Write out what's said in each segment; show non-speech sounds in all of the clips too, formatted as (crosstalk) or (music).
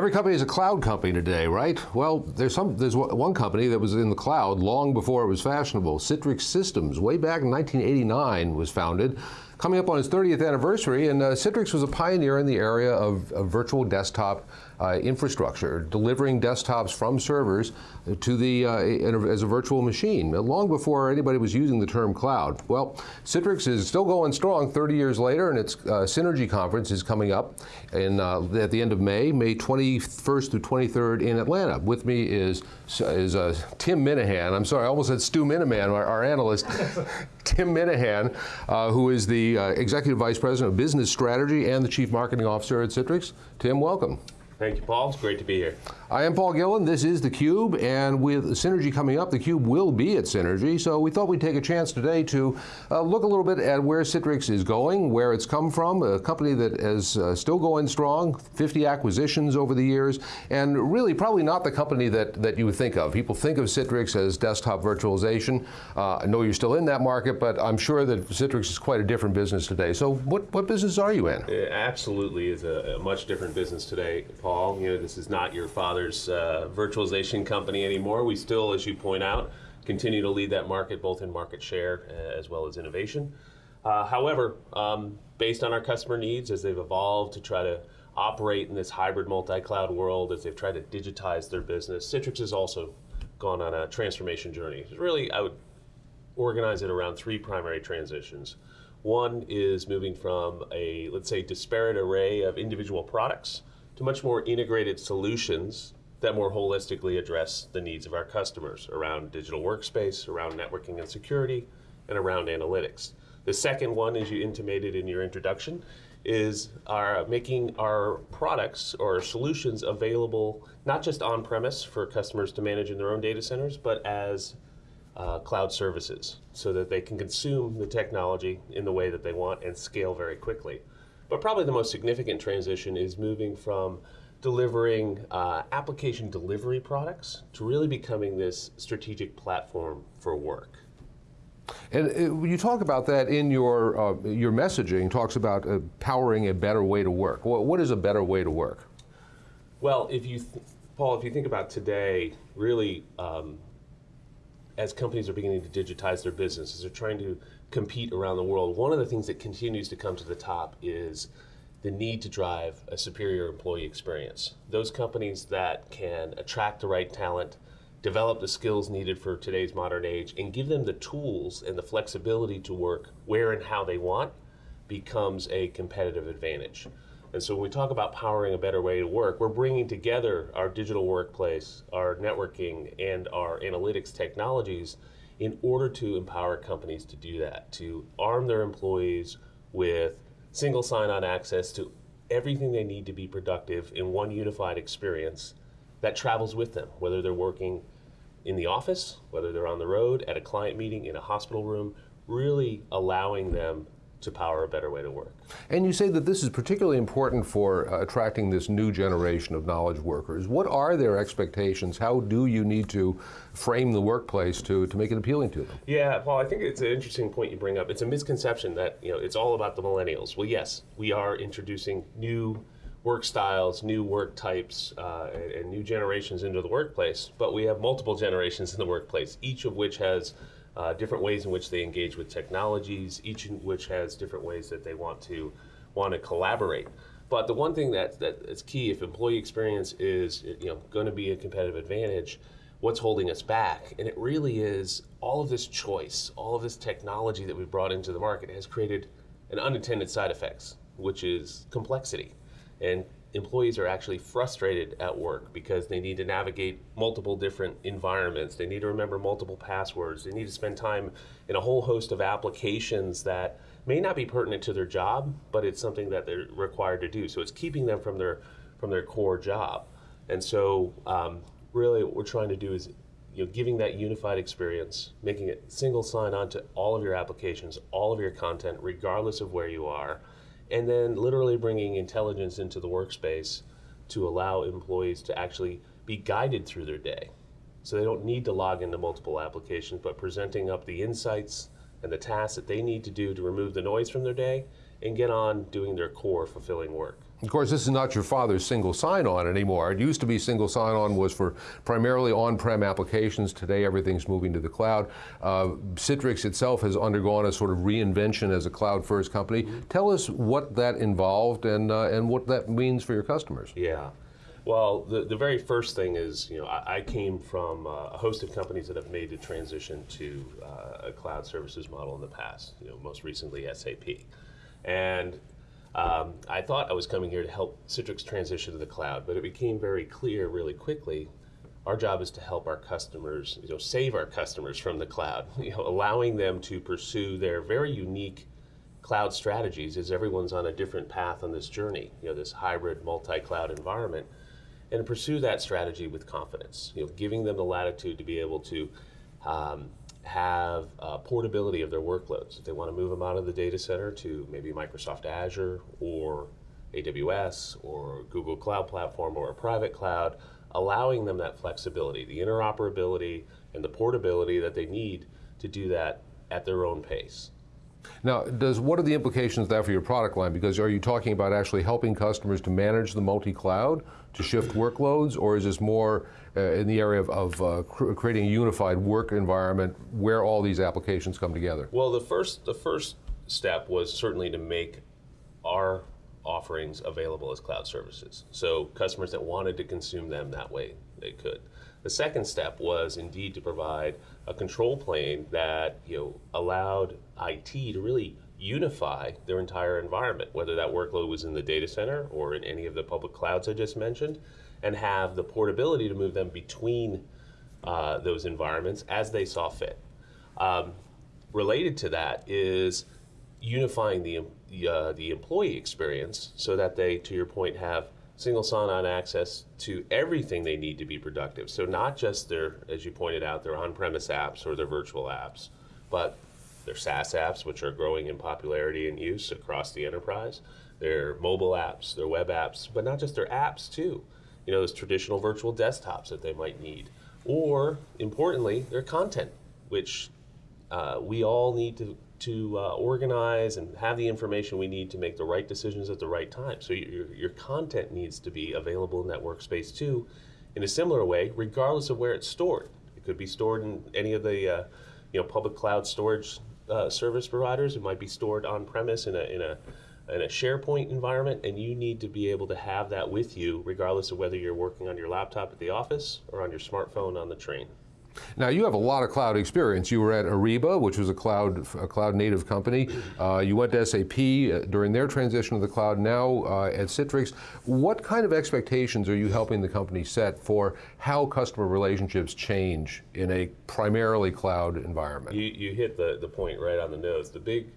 Every company is a cloud company today, right? Well, there's some. There's one company that was in the cloud long before it was fashionable. Citrix Systems, way back in 1989, was founded coming up on its 30th anniversary, and uh, Citrix was a pioneer in the area of, of virtual desktop uh, infrastructure, delivering desktops from servers to the uh, as a virtual machine, long before anybody was using the term cloud. Well, Citrix is still going strong 30 years later, and its uh, Synergy conference is coming up in, uh, at the end of May, May 21st through 23rd in Atlanta. With me is, is uh, Tim Minahan. I'm sorry, I almost said Stu Miniman, our, our analyst. (laughs) Tim Minahan, who is the Executive Vice President of Business Strategy and the Chief Marketing Officer at Citrix. Tim, welcome. Thank you, Paul. It's great to be here. I am Paul Gillin. This is theCUBE, and with Synergy coming up, theCUBE will be at Synergy, so we thought we'd take a chance today to uh, look a little bit at where Citrix is going, where it's come from, a company that is uh, still going strong, 50 acquisitions over the years, and really probably not the company that, that you would think of. People think of Citrix as desktop virtualization. Uh, I know you're still in that market, but I'm sure that Citrix is quite a different business today. So what, what business are you in? It absolutely is a, a much different business today, Paul. Paul. You know, this is not your father's uh, virtualization company anymore. We still, as you point out, continue to lead that market both in market share uh, as well as innovation. Uh, however, um, based on our customer needs as they've evolved to try to operate in this hybrid multi-cloud world, as they've tried to digitize their business, Citrix has also gone on a transformation journey. Really, I would organize it around three primary transitions. One is moving from a, let's say, disparate array of individual products to much more integrated solutions that more holistically address the needs of our customers around digital workspace, around networking and security, and around analytics. The second one, as you intimated in your introduction, is our making our products or solutions available not just on-premise for customers to manage in their own data centers, but as uh, cloud services so that they can consume the technology in the way that they want and scale very quickly. But probably the most significant transition is moving from delivering uh, application delivery products to really becoming this strategic platform for work. And uh, you talk about that in your, uh, your messaging, talks about uh, powering a better way to work. What, what is a better way to work? Well, if you, Paul, if you think about today, really, um, as companies are beginning to digitize their businesses, they're trying to compete around the world, one of the things that continues to come to the top is the need to drive a superior employee experience. Those companies that can attract the right talent, develop the skills needed for today's modern age, and give them the tools and the flexibility to work where and how they want becomes a competitive advantage. And so when we talk about powering a better way to work, we're bringing together our digital workplace, our networking, and our analytics technologies in order to empower companies to do that, to arm their employees with single sign-on access to everything they need to be productive in one unified experience that travels with them, whether they're working in the office, whether they're on the road, at a client meeting, in a hospital room, really allowing them to power a better way to work. And you say that this is particularly important for uh, attracting this new generation of knowledge workers. What are their expectations? How do you need to frame the workplace to, to make it appealing to them? Yeah, Paul, I think it's an interesting point you bring up. It's a misconception that you know it's all about the millennials. Well, yes, we are introducing new work styles, new work types, uh, and, and new generations into the workplace, but we have multiple generations in the workplace, each of which has uh, different ways in which they engage with technologies, each in which has different ways that they want to want to collaborate. But the one thing that, that is key, if employee experience is you know, going to be a competitive advantage, what's holding us back? And it really is all of this choice, all of this technology that we've brought into the market has created an unintended side effects, which is complexity. And employees are actually frustrated at work because they need to navigate multiple different environments. They need to remember multiple passwords. They need to spend time in a whole host of applications that may not be pertinent to their job, but it's something that they're required to do. So it's keeping them from their from their core job. And so um, really what we're trying to do is you know, giving that unified experience, making it single sign-on to all of your applications, all of your content, regardless of where you are, and then literally bringing intelligence into the workspace to allow employees to actually be guided through their day. So they don't need to log into multiple applications, but presenting up the insights and the tasks that they need to do to remove the noise from their day and get on doing their core fulfilling work. Of course, this is not your father's single sign-on anymore. It used to be single sign-on was for primarily on-prem applications. Today, everything's moving to the cloud. Uh, Citrix itself has undergone a sort of reinvention as a cloud-first company. Tell us what that involved and uh, and what that means for your customers. Yeah. Well, the, the very first thing is, you know, I, I came from uh, a host of companies that have made the transition to uh, a cloud services model in the past, you know, most recently SAP. And um, I thought I was coming here to help Citrix transition to the cloud, but it became very clear really quickly. Our job is to help our customers, you know, save our customers from the cloud, (laughs) you know, allowing them to pursue their very unique cloud strategies as everyone's on a different path on this journey, you know, this hybrid multi-cloud environment, and pursue that strategy with confidence, you know, giving them the latitude to be able to um, have uh, portability of their workloads. If they want to move them out of the data center to maybe Microsoft Azure or AWS or Google Cloud Platform or a private cloud, allowing them that flexibility, the interoperability, and the portability that they need to do that at their own pace. Now, does what are the implications of that for your product line? Because are you talking about actually helping customers to manage the multi-cloud, to shift workloads, or is this more in the area of, of uh, cr creating a unified work environment where all these applications come together? Well, the first the first step was certainly to make our offerings available as cloud services. So customers that wanted to consume them that way, they could. The second step was indeed to provide a control plane that you know allowed IT to really unify their entire environment, whether that workload was in the data center or in any of the public clouds I just mentioned, and have the portability to move them between uh, those environments as they saw fit. Um, related to that is unifying the, uh, the employee experience so that they, to your point, have single sign-on access to everything they need to be productive. So not just their, as you pointed out, their on-premise apps or their virtual apps, but their SaaS apps, which are growing in popularity and use across the enterprise, their mobile apps, their web apps, but not just their apps too. You know, those traditional virtual desktops that they might need. Or, importantly, their content, which uh, we all need to to uh, organize and have the information we need to make the right decisions at the right time. So your, your content needs to be available in that workspace too, in a similar way, regardless of where it's stored. It could be stored in any of the uh, you know public cloud storage uh, service providers. It might be stored on premise in a in a in a SharePoint environment, and you need to be able to have that with you, regardless of whether you're working on your laptop at the office or on your smartphone on the train. Now you have a lot of cloud experience. You were at Ariba, which was a cloud, a cloud native company. Uh, you went to SAP uh, during their transition to the cloud, now uh, at Citrix. What kind of expectations are you helping the company set for how customer relationships change in a primarily cloud environment? You, you hit the, the point right on the nose. The big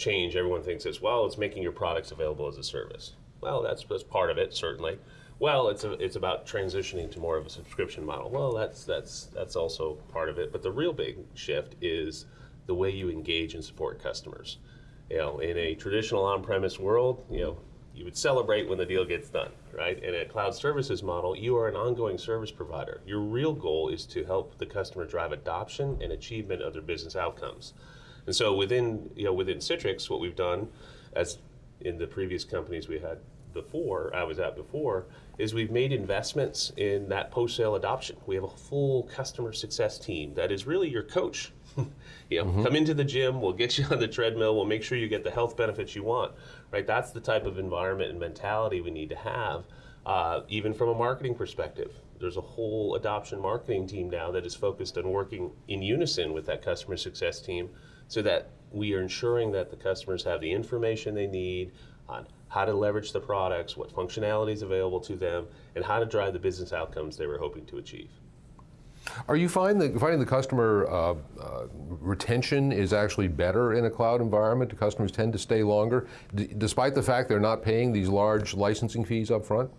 change everyone thinks is, well, it's making your products available as a service. Well, that's, that's part of it, certainly. Well, it's a, it's about transitioning to more of a subscription model. Well, that's that's that's also part of it. But the real big shift is the way you engage and support customers. You know, in a traditional on-premise world, you know, you would celebrate when the deal gets done, right? In a cloud services model, you are an ongoing service provider. Your real goal is to help the customer drive adoption and achievement of their business outcomes. And so within, you know, within Citrix, what we've done, as in the previous companies we had before, I was at before, is we've made investments in that post-sale adoption. We have a full customer success team that is really your coach. (laughs) you know, mm -hmm. come into the gym, we'll get you (laughs) on the treadmill, we'll make sure you get the health benefits you want. Right? That's the type of environment and mentality we need to have, uh, even from a marketing perspective. There's a whole adoption marketing team now that is focused on working in unison with that customer success team so that we are ensuring that the customers have the information they need on how to leverage the products, what functionality is available to them, and how to drive the business outcomes they were hoping to achieve. Are you find the, finding the customer uh, uh, retention is actually better in a cloud environment? Do customers tend to stay longer, despite the fact they're not paying these large licensing fees up front?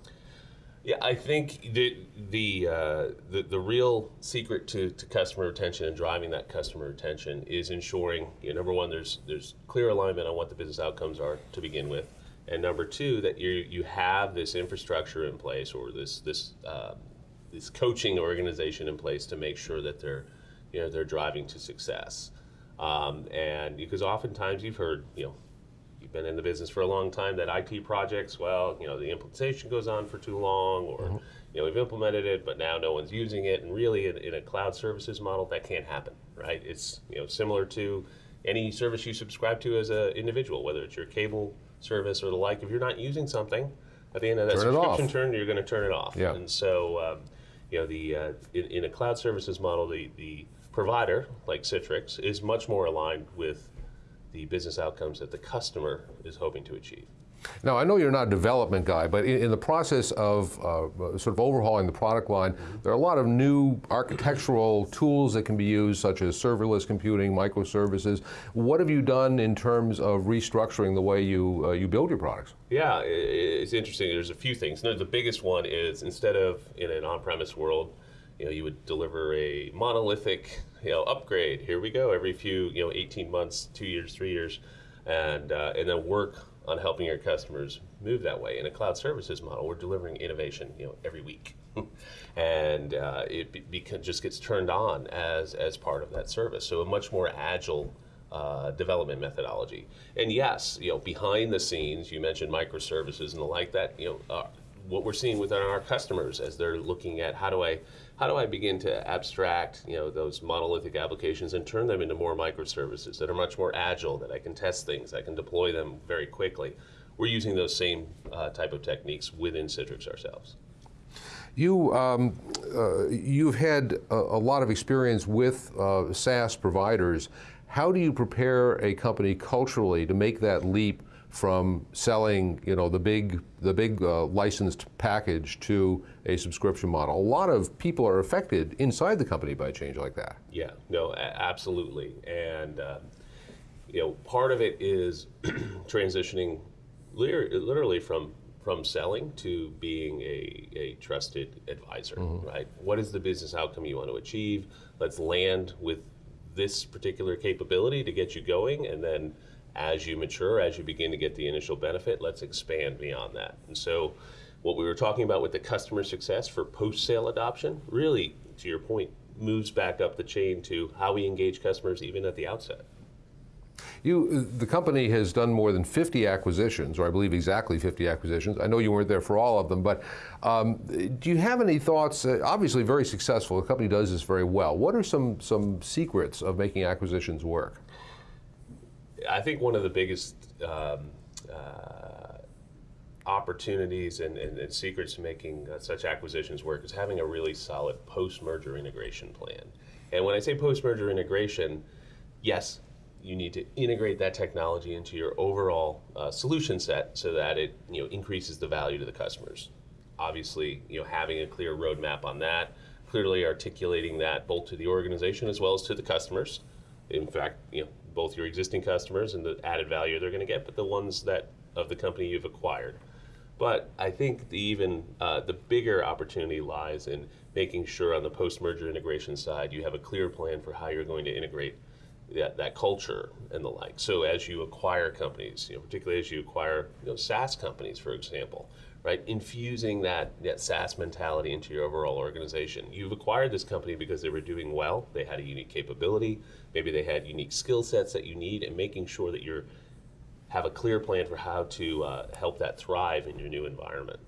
Yeah, I think the the uh, the, the, real secret to, to customer retention and driving that customer retention is ensuring, you know, number one, there's there's clear alignment on what the business outcomes are to begin with and number two, that you you have this infrastructure in place or this this um, this coaching organization in place to make sure that they're you know they're driving to success. Um, and because oftentimes you've heard you know been in the business for a long time, that IT projects, well, you know, the implementation goes on for too long, or you know, we've implemented it, but now no one's using it, and really, in, in a cloud services model, that can't happen, right? It's you know similar to any service you subscribe to as an individual, whether it's your cable service or the like. If you're not using something, at the end of that Turn subscription term, you're going to turn it off. Yeah. And so, um, you know, the uh, in, in a cloud services model, the the provider like Citrix is much more aligned with the business outcomes that the customer is hoping to achieve. Now, I know you're not a development guy, but in, in the process of uh, sort of overhauling the product line, there are a lot of new architectural tools that can be used, such as serverless computing, microservices. What have you done in terms of restructuring the way you, uh, you build your products? Yeah, it's interesting. There's a few things. No, the biggest one is instead of in an on-premise world, you know, you would deliver a monolithic, you know, upgrade. Here we go every few, you know, 18 months, two years, three years, and uh, and then work on helping your customers move that way. In a cloud services model, we're delivering innovation, you know, every week, (laughs) and uh, it be, beca- just gets turned on as as part of that service. So a much more agile uh, development methodology. And yes, you know, behind the scenes, you mentioned microservices and the like. That you know, uh, what we're seeing within our customers as they're looking at how do I how do I begin to abstract you know those monolithic applications and turn them into more microservices that are much more agile, that I can test things, I can deploy them very quickly. We're using those same uh, type of techniques within Citrix ourselves. You, um, uh, you've had a, a lot of experience with uh, SaaS providers. How do you prepare a company culturally to make that leap from selling, you know, the big, the big uh, licensed package to a subscription model? A lot of people are affected inside the company by a change like that. Yeah, no, a- absolutely. And, uh, you know, part of it is (clears throat) transitioning literally from from selling to being a, a trusted advisor, right? What is the business outcome you want to achieve? Let's land with this particular capability to get you going, and then as you mature, as you begin to get the initial benefit, let's expand beyond that. And so, what we were talking about with the customer success for post sale adoption, really, to your point, moves back up the chain to how we engage customers even at the outset. You, the company has done more than 50 acquisitions, or I believe exactly 50 acquisitions. I know you weren't there for all of them, but um, do you have any thoughts? Uh, obviously, very successful. The company does this very well. What are some some secrets of making acquisitions work? I think one of the biggest um, uh, opportunities and, and, and secrets to making uh, such acquisitions work is having a really solid post-merger integration plan. And when I say post-merger integration, yes, you need to integrate that technology into your overall uh, solution set so that it you know increases the value to the customers. Obviously, you know having a clear roadmap on that, clearly articulating that both to the organization as well as to the customers. In fact, you know both your existing customers and the added value they're going to get, but the ones that of the company you've acquired. But I think the even uh, the bigger opportunity lies in making sure on the post-merger integration side you have a clear plan for how you're going to integrate that, that culture and the like. So as you acquire companies, you know, particularly as you acquire you know, SaaS companies, for example, right, infusing that, that SaaS mentality into your overall organization. You've acquired this company because they were doing well, they had a unique capability, maybe they had unique skill sets that you need, and making sure that you're have a clear plan for how to uh, help that thrive in your new environment.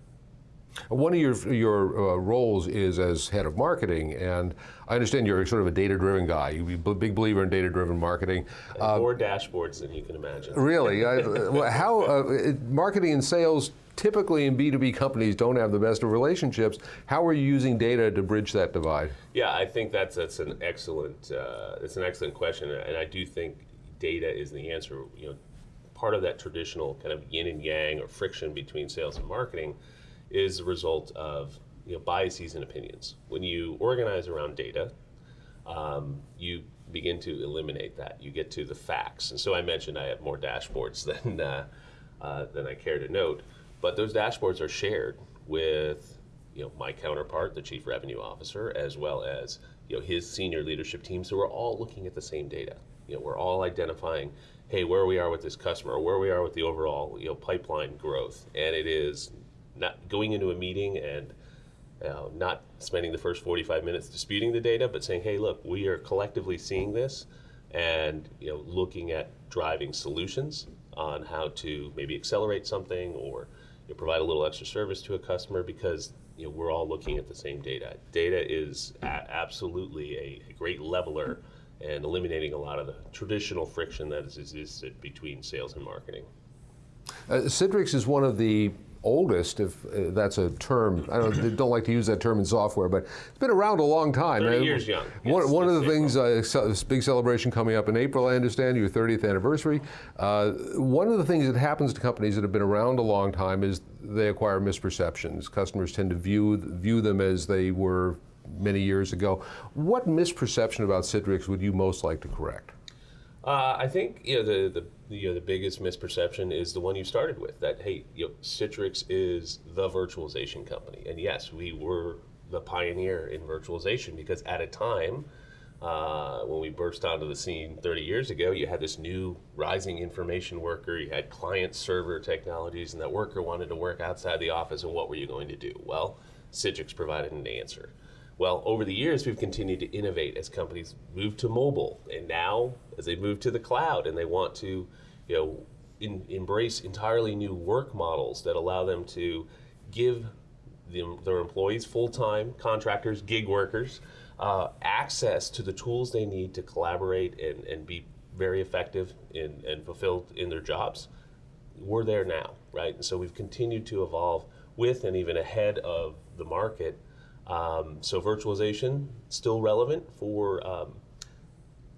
One of your your uh, roles is as head of marketing, and I understand you're sort of a data-driven guy. You're a big believer in data-driven marketing. And more dashboards than you can imagine. Really, I, (laughs) well, how uh, marketing and sales typically in B2B companies don't have the best of relationships. How are you using data to bridge that divide? Yeah, I think that's that's an excellent uh, that's an excellent question, and I do think data is the answer. You know, part of that traditional kind of yin and yang or friction between sales and marketing is the result of you know biases and opinions. When you organize around data, um, you begin to eliminate that. You get to the facts, and so I mentioned I have more dashboards (laughs) than uh, uh, than I care to note, but those dashboards are shared with you know my counterpart, the chief revenue officer, as well as you know his senior leadership team. So we're all looking at the same data. You know, we're all identifying, hey, where we are with this customer, where we are with the overall you know pipeline growth, and it is not going into a meeting and uh, not spending the first 45 minutes disputing the data, but saying, hey, look, we are collectively seeing this and you know, looking at driving solutions on how to maybe accelerate something or you know, provide a little extra service to a customer because you know, we're all looking at the same data. Data is absolutely a, a great leveler and eliminating a lot of the traditional friction that has existed between sales and marketing. Uh, Citrix is one of the oldest, if uh, that's a term. I don't, don't like to use that term in software, but it's been around a long time. 30 Uh, years young. One, Yes, one of the things, uh, this big celebration coming up in April, I understand, your 30th anniversary. Uh, one of the things that happens to companies that have been around a long time is they acquire misperceptions. Customers tend to view view them as they were many years ago. What misperception about Citrix would you most like to correct? Uh, I think you know the, the you know, the biggest misperception is the one you started with that hey you know, Citrix is the virtualization company. And yes we were the pioneer in virtualization because at a time uh, when we burst onto the scene 30 years ago you had this new rising information worker you had client server technologies and that worker wanted to work outside the office and what were you going to do? Well Citrix provided an answer. Well, over the years, we've continued to innovate as companies move to mobile, and now as they move to the cloud, and they want to, you know, in, embrace entirely new work models that allow them to give the, their employees, full-time contractors, gig workers, uh, access to the tools they need to collaborate and, and be very effective in, and fulfilled in their jobs. We're there now, right? And so we've continued to evolve with and even ahead of the market. Um, so virtualization still relevant for um,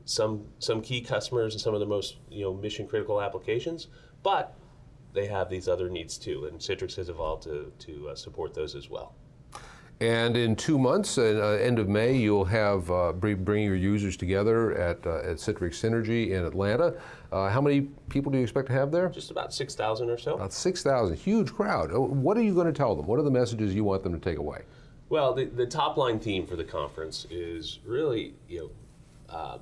some some key customers and some of the most you know mission critical applications, but they have these other needs too, and Citrix has evolved to to uh, support those as well. And in two months, uh, end of May, you'll have uh, bring, your users together at, uh, at Citrix Synergy in Atlanta. Uh, how many people do you expect to have there? Just about six thousand or so. About 6,000, huge crowd. Uh, What are you going to tell them? What are the messages you want them to take away? Well, the, the top line theme for the conference is really, you know, um,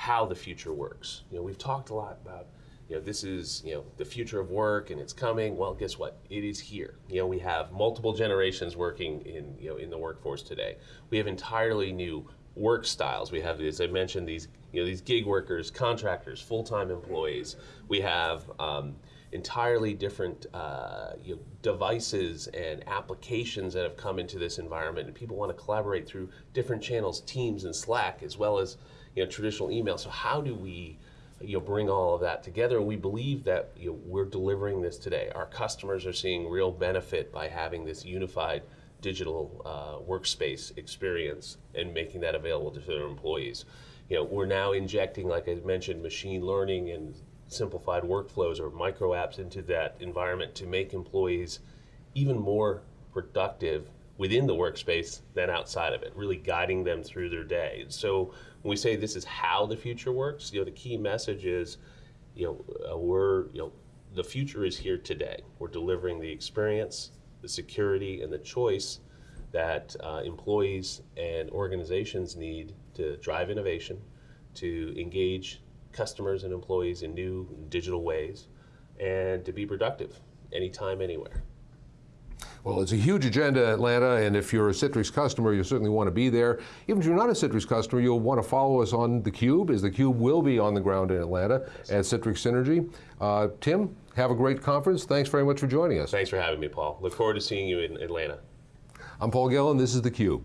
how the future works. You know, we've talked a lot about, you know, this is, you know, the future of work and it's coming. Well, guess what? It is here. You know, we have multiple generations working in, you know, in the workforce today. We have entirely new work styles. We have, as I mentioned, these, you know, these gig workers, contractors, full-time employees. We have, um, entirely different uh, you know, devices and applications that have come into this environment, and people want to collaborate through different channels, Teams and Slack, as well as you know traditional email. So how do we you know bring all of that together? We believe that you know, we're delivering this today. Our customers are seeing real benefit by having this unified digital uh, workspace experience and making that available to their employees. You know, we're now injecting, like I mentioned, machine learning and simplified workflows or micro apps into that environment to make employees even more productive within the workspace than outside of it, really guiding them through their day. So when we say this is how the future works, you know, the key message is, you know, uh, we're, you know, the future is here today. We're delivering the experience, the security, and the choice that uh, employees and organizations need to drive innovation, to engage customers and employees in new digital ways, and to be productive anytime, anywhere. Well, it's a huge agenda, Atlanta, and if you're a Citrix customer, you certainly want to be there. Even if you're not a Citrix customer, you'll want to follow us on theCUBE, as theCUBE will be on the ground in Atlanta at Citrix Synergy. Uh, Tim, have a great conference. Thanks very much for joining us. Thanks for having me, Paul. Look forward to seeing you in Atlanta. I'm Paul Gillin, this is theCUBE.